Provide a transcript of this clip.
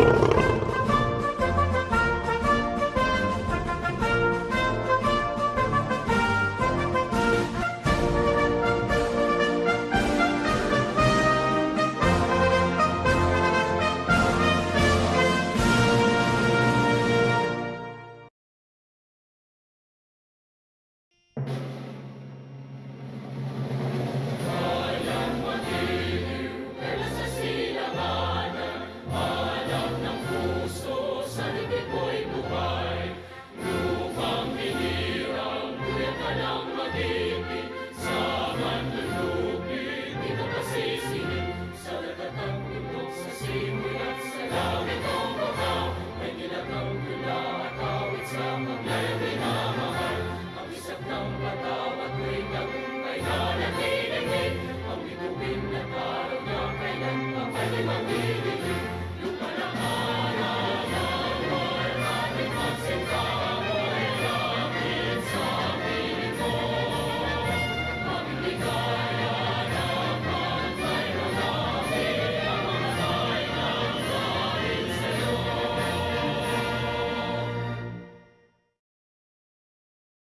you